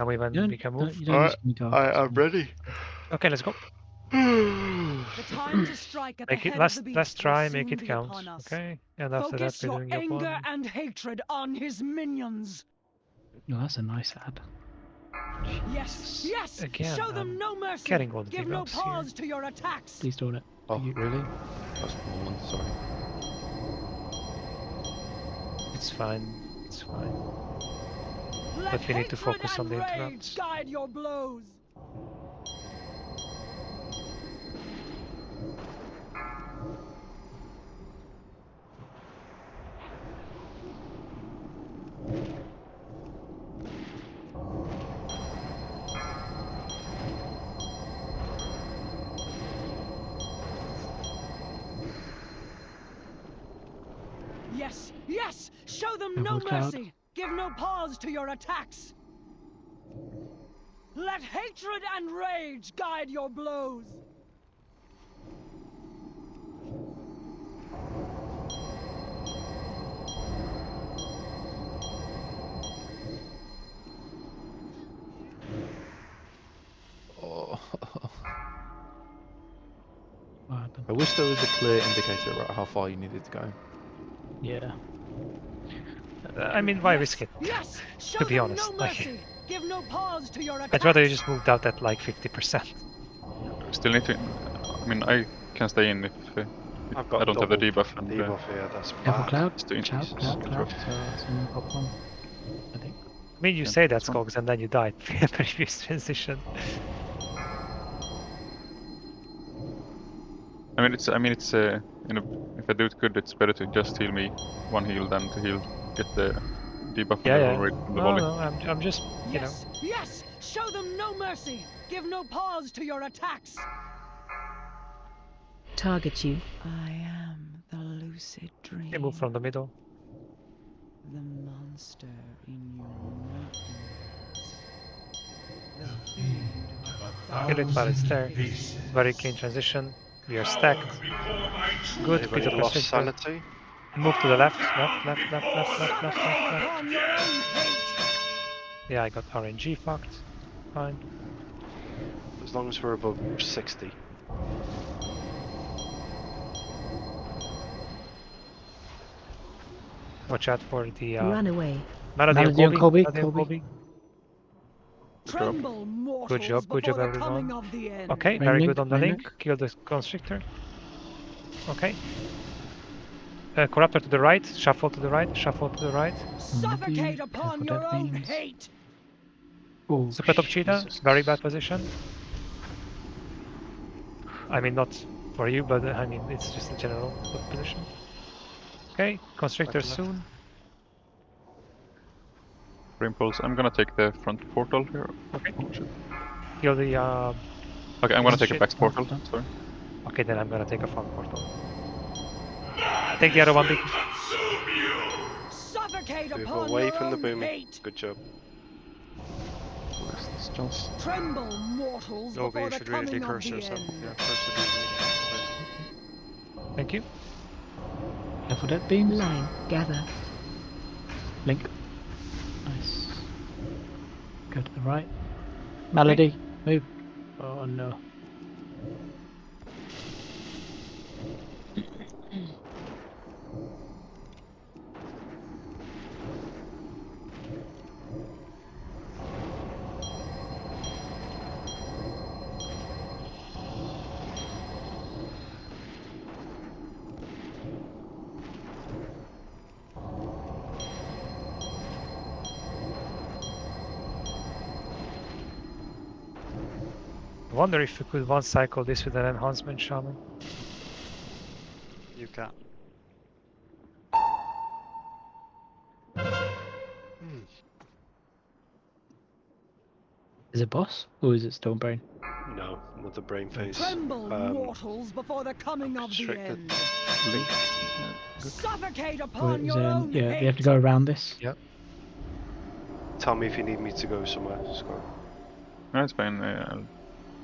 Can we when You don't, we move? you Alright, need. I am ready. Okay, let's go. The time to strike at the Make it head last let's try, make it count. Okay? And after Focus that we're your doing your anger one. and hatred on his minions. No, that's a nice ad. Yes, yes. Again, Show them I'm no mercy. getting all the Give no ups here. pause to your attacks. Please don't it. Oh, You- really? That's one, sorry. It's fine. It's fine. Let but we need to focus on the rage interrupts. Guide your blows. Yes, yes. Show them no Double cloud. mercy. Give no pause to your attacks. Let hatred and rage guide your blows. Oh. I wish there was a clear indicator about how far you needed to go. Yeah. Uh, I mean, why Yes, risk it? Yes. To be honest, no like- Give no pause to your. I'd rather you just moved out at like 50%. Still need to. I mean, I can stay in if, uh, if I've got I don't have the debuff and uh, Debuff here, that's Careful, bad. Cloud. It's doing Cloud, this Cloud, control. Cloud. So it's in top one. I think. I mean, you Yeah, say that, that's fine. Skogs, and then you died in previous transition. I mean, it's. I mean, it's. Uh, you know, if I do it good, it's better to just heal me one heal than to heal get the debuff Yeah, yeah. rate from the No, volley. no, I'm, I'm just, you know. Yes, yes. Show them no mercy. Give no pause to your attacks. Target you. I am the lucid dream. You move from the middle. The monster in your nightmares. Kill it while it's there. Very clean transition. We are stacked. Good. Peter lost Constrictor. sanity? Move to the left. Left, left, left, left, left, left, left, left. Upon your own hate. Yeah, I got RNG fucked. Fine. As long as we're above 60. Watch out for the uh, Run away. Melody, Melody and and Colby. Colby, Melody and Colby. Colby. Tremble, mortals, job, good job, everyone. coming of the end. Okay, very good on the main link. Kill the constrictor. Okay. Uh, corruptor to the right. Shuffle to the right. Shuffle to the right. Suffocate Indeed, upon that's your what that own means. hate. Oh, Super top cheetah. Jesus. Very bad position. I mean, not for you, but uh, I mean, it's just a general good position. Okay, constrictor soon. Brain. I'm gonna take the front portal here. Okay. Oh, shit. Kill the. Uh... Okay, I'm gonna take Shit. a back portal. Sorry. Okay, then I'm gonna take a front portal. Take the other one, big. Suffocate Move away from the own boom. Good job. Where's this Jones? Tremble, mortals, Nova, before you the should really coming of curse the yourself. Yeah, curse the demon. Thank you. Careful that beam. Line. Gather. Link. Nice. Go to the right. Melody, move. Oh no. Wonder if we could one cycle this with an enhancement shaman. You can. Is it boss or is it Stonebrain? No, not the brain phase. Tremble, Um, mortals, before the coming of the constricted. end. Link. Suffocate upon is, your um, own yeah, hate. we have to go around this. Yep. Tell me if you need me to go somewhere, Scott. No, it's fine. Uh, I'm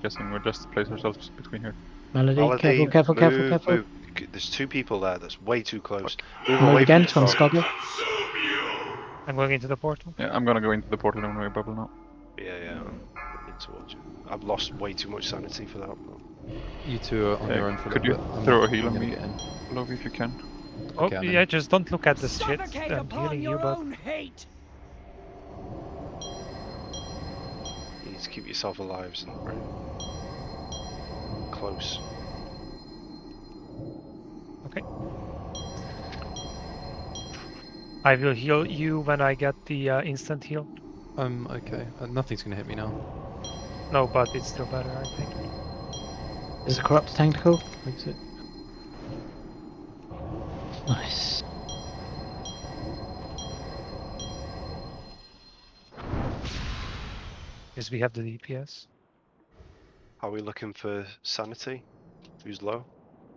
guessing we'll just place ourselves between here. Melody, Melody, careful, careful, careful, move, careful. move. There's two people there. That's way too close. Move Move away again, from it's the on Scott. Skoggle. I'm going into the portal. Yeah, I'm gonna go into the portal when we bubble now. Yeah, yeah. I need to watch it. I've lost way too much sanity for that. You two are on Uh, your own for a could little you bit. I'm throw a heal on me? get in. Love if you can. Oh, Okay, yeah, just don't look at the shit. I'm healing you, your but own hate. Need to keep yourself alive, Brent. Close. okay. I will heal you when I get the uh, instant heal. Um, okay. Uh, nothing's gonna hit me now. No, but it's still better, I think. Is a corrupt tactical. Makes it. Nice. Because we have the DPS. Are we looking for sanity? Who's low?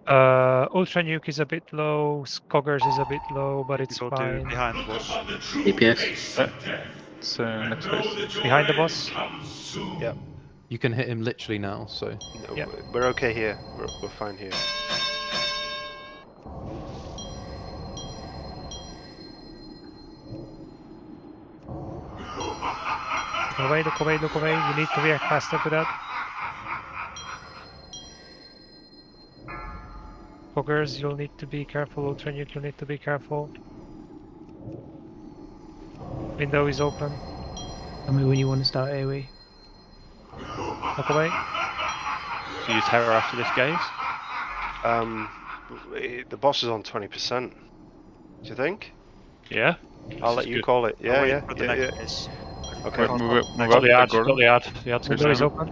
Uh, Ultra Nuke is a bit low, Skoggers is a bit low, but it's Go to fine. behind the boss. DPS. It's uh, next phase. Behind the boss. Yeah. You can hit him literally now, so No, Yeah. we're- We're okay here. We're, we're fine here. Look away, look away, look away. You need to react faster to that. Foggers, you'll need to be careful. Ultra Nuke, you'll need to be careful. Window is open. Tell me when you want to start AoE. Look away. So you terror after this gaze? Um, the boss is on 20%. Do you think? Yeah. I'll This let you good. call it. Yeah, yeah, for the yeah, next yeah. Phase. Okay. Wait, move, it- move Got up the the got the ad. The ad's There's Window is open.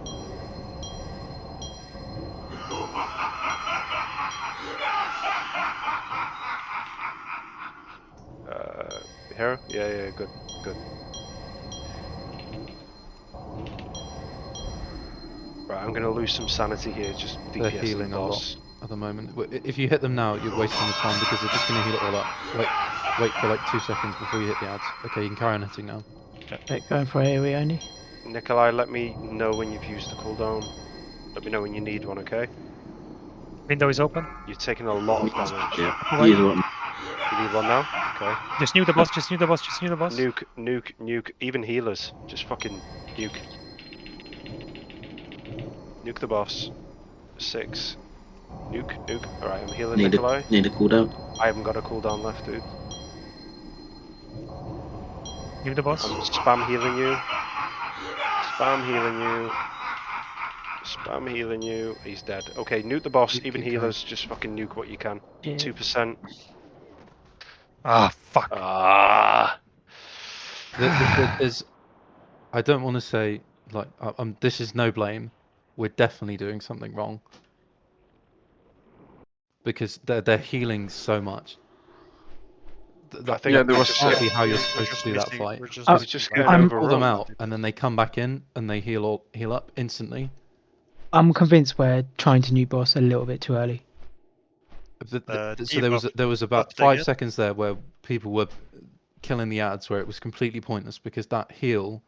Uh, hero? Yeah, yeah, good, good. Right, I'm gonna lose some sanity here. Just They're healing a lot. at the moment, if you hit them now, you're wasting the time because they're just gonna heal it all up. Wait, wait for like two seconds before you hit the ads. Okay, you can carry on hitting now. Okay, going for AoE only. Nikolai, let me know when you've used the cooldown. Let me know when you need one, okay? Window is open. You're taking a lot of damage. Yeah, either one. You need one now? Okay. Just nuke the boss, just nuke the boss, just nuke the boss. Nuke, nuke, nuke. Even healers. Just fucking nuke. Nuke the boss. Six. Nuke, nuke. Alright, I'm healing Need Nikolai. a, need a cooldown. I haven't got a cooldown left, dude. Knew the boss. I'm spam healing you. Spam healing you. Spam healing you. He's dead. Okay, nuke the boss. Keep- Even keep going. healers, just fucking nuke what you can. Yeah. Two percent. Ah, fuck. Ah. There- there- there- There's, I don't want to say like um, this is no blame. We're definitely doing something wrong because they're they're healing so much. Th- I think Yeah, there was, just- can't be uh, how you're supposed to do that fight. we're just It's just the getting ad. I'm- Pull them out and then they come back in and they heal all heal up instantly. I'm convinced we're trying to new boss a little bit too early. Th- th- Uh, so there was debuff- there was about five yeah? seconds there where people were killing the ads where it was completely pointless because that heal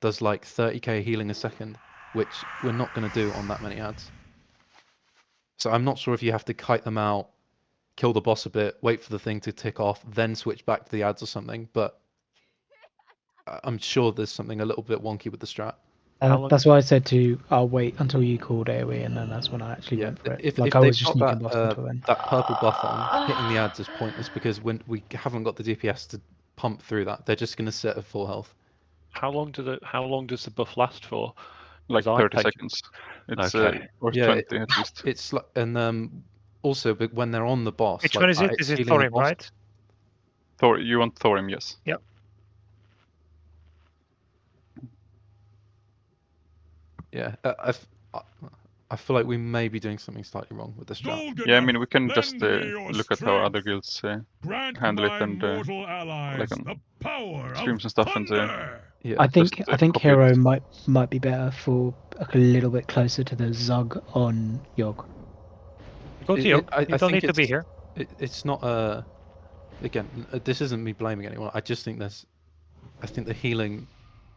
does like 30k healing a second, which we're not going to do on that many ads. So I'm not sure if you have to kite them out, kill the boss a bit, wait for the thing to tick off, then switch back to the ads or something. But I- I'm sure there's something a little bit wonky with the strat. Uh, that's why I said to I'll wait until you called AoE and then that's when I actually Yeah, went for it. if, like if I they've was just got nuking that, uh, that purple buff on, hitting the ads is pointless because when we haven't got the DPS to pump through that, they're just going to sit at full health. How long do the how long does the buff last for? Like 30 seconds. It's Okay. uh, or Yeah, 20 at least. It's like, and um, also, but when they're on the boss, Which like, one is uh, it? Is it healing Thorim, boss- right? Thor, you want Thorim, yes. Yep. Yeah, uh, I, f- I- I feel like we may be doing something slightly wrong with this strat. Yeah, I mean, we can just uh, look at how other guilds uh, handle it and, uh, mortal allies on streams and stuff and, uh. Yeah, I think just, I uh, think copy it. Hero might might be better for like, a little bit closer to the Zug on Yogg. Go to It- you. it- I- you I don't need to be here. it, it's not uh again uh, this isn't me blaming anyone i just think there's i think the healing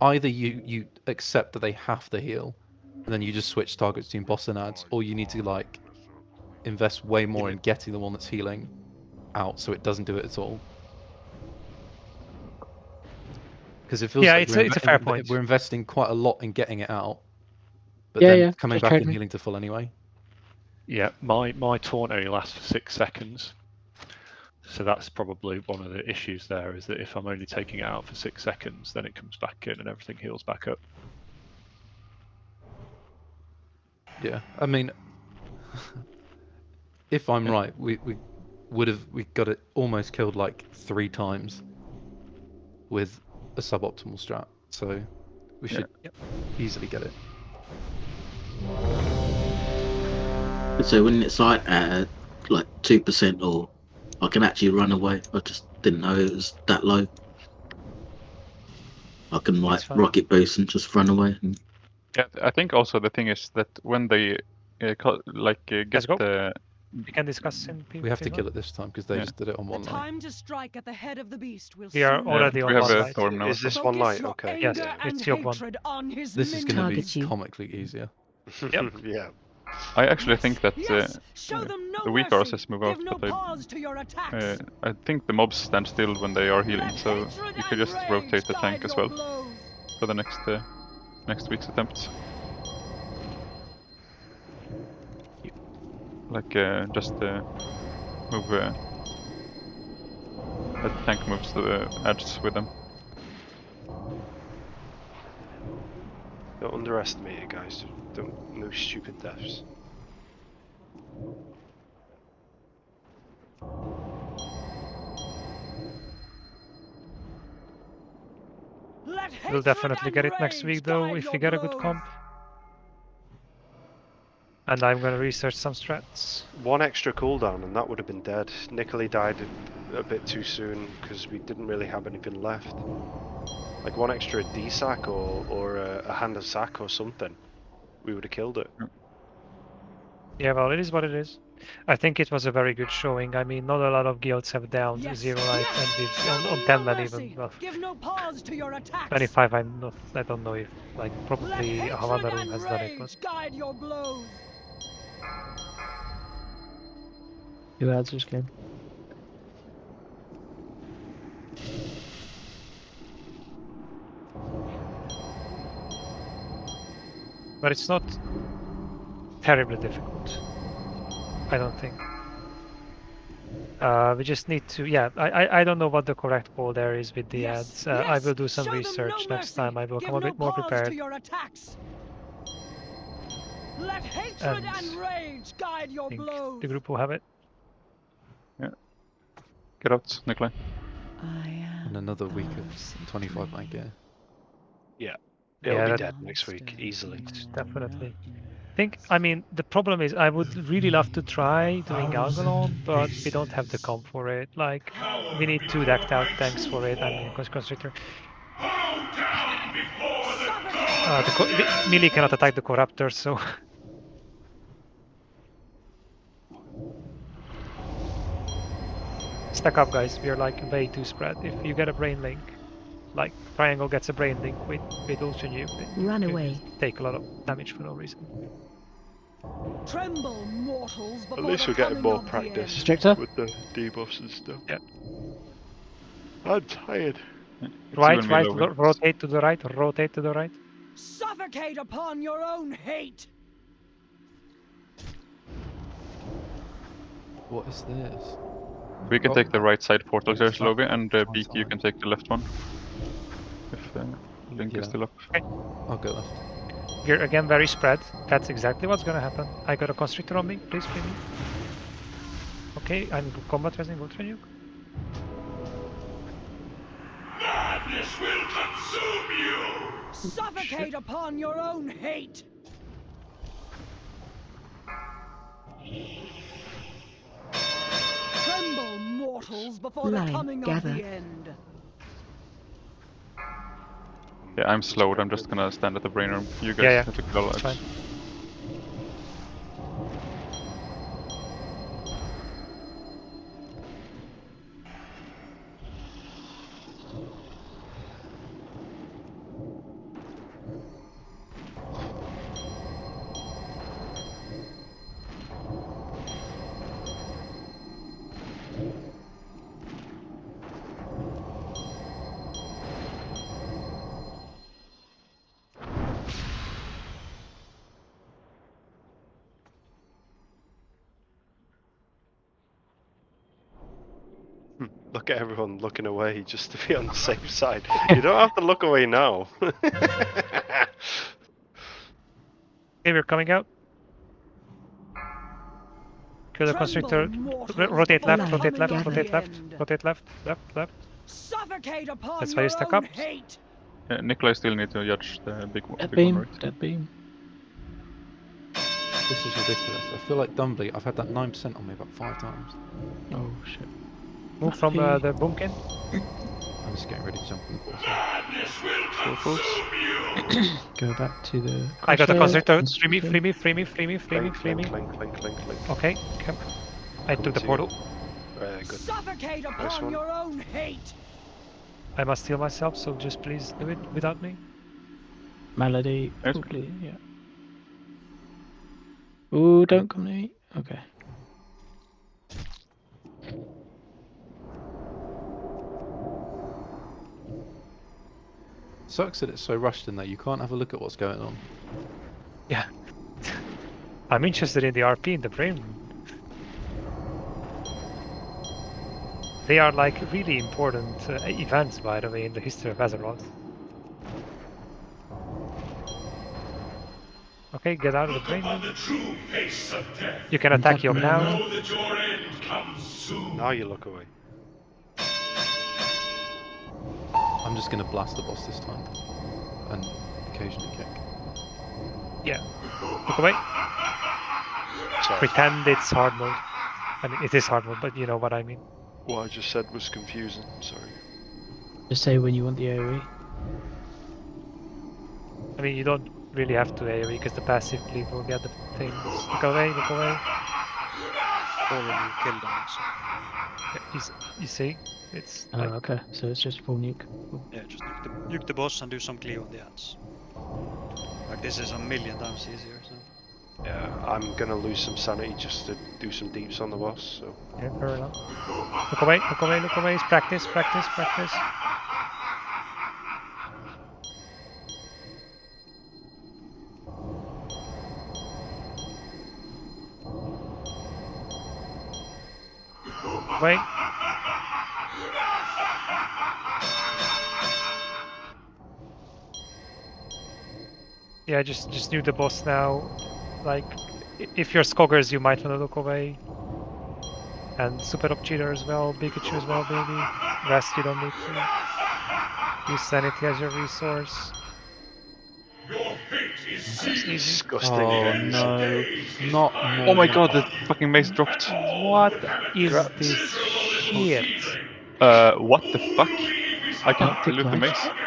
either you you accept that they have to heal and then you just switch targets between boss and ads or you need to like invest way more in getting the one that's healing out so it doesn't do it at all Because it feels Yeah, like it's a- it's a fair point. We're investing quite a lot in getting it out, but Yeah, then yeah, coming just back trade and me. healing to full anyway. Yeah, my my taunt only lasts for six seconds. So that's probably one of the issues there is that if I'm only taking it out for six seconds, then it comes back in and everything heals back up. Yeah, I mean, if I'm Yeah. right, we we would have we got it almost killed like three times with a suboptimal strat, so we Yeah. should easily get it. So when it's like at like two percent, or I can actually run away. I just didn't know it was that low. I can like rocket boost and just run away. And Yeah, I think also the thing is that when they uh, co- like uh, get go. the We can discuss in P- We have to kill it this time because they Yeah. just did it on The one line. time to strike at the head of the beast will We are soon already Yeah, on we have one a light. storm now. Is this one Focus light? Okay. Yes, it's your one. on This is going to be you. comically easier. Yep. yeah. I actually think that uh, Yes, uh, no the weak mercy. RSS move Give out, no but I, pause to your attacks. uh, I think the mobs stand still when they are healing, so hatred you could just rotate the tank as well blows. for the next uh, next week's attempt. Like uh, just uh, move. Uh, the tank moves the edges with them. Don't underestimate it, guys. Don't no stupid deaths. We'll definitely get it next week though if we get a good comp. And I'm gonna research some strats. One extra cooldown and that would have been dead. Nikolai died a, a bit too soon because we didn't really have anything left. Like one extra D sack or or a, a hand of sack or something, we would have killed it. Yeah, well, it is what it is. I think it was a very good showing. I mean, not a lot of guilds have down Yes, zero light, yes, and with show on, on 10 no even. Well, Give no pause to your attacks. 25, I'm not. I don't know if like probably hatred Havana Room has done it, but guide your blows. Who adds this but it's not terribly difficult. I don't think. Uh, we just need to, yeah. I, I, I don't know what the correct call there is with the Yes, ads. Uh, I will do some show research no next time. I will Give come a no bit more pause prepared. To your attacks. Let hatred And and rage guide your I think blows. the group will have it. Get out, Nikolai. I am And another week of of 25 man gear. It'll Yeah, be dead next week easily. Definitely. I think I mean the problem is I would really love to try doing Algalon, but we don't have the comp for it. Like we need two decked out tanks for it. I mean Constrictor. Uh, the the- melee cannot attack the Corruptor, so stack up, guys. We are like way too spread. If you get a brain link, like Triangle gets a brain link with with Ultra Nuke, Run you away. take a lot of damage for no reason. Tremble, mortals, At least the we're getting more practice. Stricter? with the debuffs and stuff. Yeah. I'm tired. It's Right, right, ro- rotate to the right, rotate to the right. Suffocate upon your own hate. What is this? We can Oh. take the right side portal Yeah, here, it's and uh, one Beaky, you can take the left one. If Link is still up. I'll go left. We're again very spread. That's exactly what's gonna happen. I got a constrictor on me, please free me. Okay, I'm combat resing ultra nuke. Madness will consume you! Suffocate upon your own hate. Tremble, mortals, before the coming gather. of the end. Yeah, I'm slowed. I'm just gonna stand at the brain room. You guys Yeah, yeah, have to kill it. Fine. Look at everyone looking away just to be on the safe side. You don't have to look away now. Okay, we're coming out. Kill the constrictor. Rotate left, rotate left, rotate left, rotate left, left, left. Suffocate upon That's why you your stack up. hate. Yeah, Nikolai still need to judge the big, one- Dead big one, beam. right? Dead beam. This is ridiculous. I feel like Dumbly, I've had that 9% on me about five times. Oh shit. Move from uh, the boomkin. I'm just getting ready to jump in the. Go back to the. I got the crusher, constrictor. Free me, free me, free me, free me, free me, free me. clink, clink, clink, clink, clink. Okay, come. I took the portal. Very good. Suffocate upon one. your own hate. I must heal myself, so just please do it without me. Melody. Yes. Ooh, please, yeah. Ooh, don't come to me. Okay. Sucks that it's so rushed in there. You can't have a look at what's going on. Yeah. I'm interested in the RP in the brain. They are like really important uh, events, by the way, in the history of Azeroth. Okay, get out of the brain. then. You can attack Yob now. Now you look away. I'm just going to blast the boss this time. And occasionally kick. Yeah. Look away. Sorry. Pretend it's hard mode. I mean, it is hard mode, but you know what I mean. What I just said was confusing. Sorry. Just say when you want the. AoE. I mean, you don't really have to AoE because the passive cleave will get the things. Look away, look away. already killed them. So Yeah, You, you see? It's Oh, like, okay. So it's just full nuke. Cool. yeah, just nuke the, nuke the boss and do some clear on the ads. Like this is a million times easier. So. Yeah, I'm gonna lose some sanity just to do some deeps on the boss. So yeah, fair enough. Look away, look away, look away. It's practice, practice, practice. Wait. Yeah, just just do the boss now. Like, if you're Skoggers, you might want to look away. And Super Up Cheater as well, Pikachu as well, maybe. Rest you don't need to. Use Sanity as your resource. That's easy. disgusting. Oh things. no, not more. Oh my god, the fucking mace dropped. What is this shit? Uh, what the fuck? I can't thick loot the knife. mace.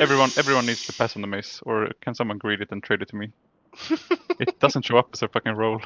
Everyone, everyone needs to pass on the mace, or can someone greed it and trade it to me? it doesn't show up as a fucking roll.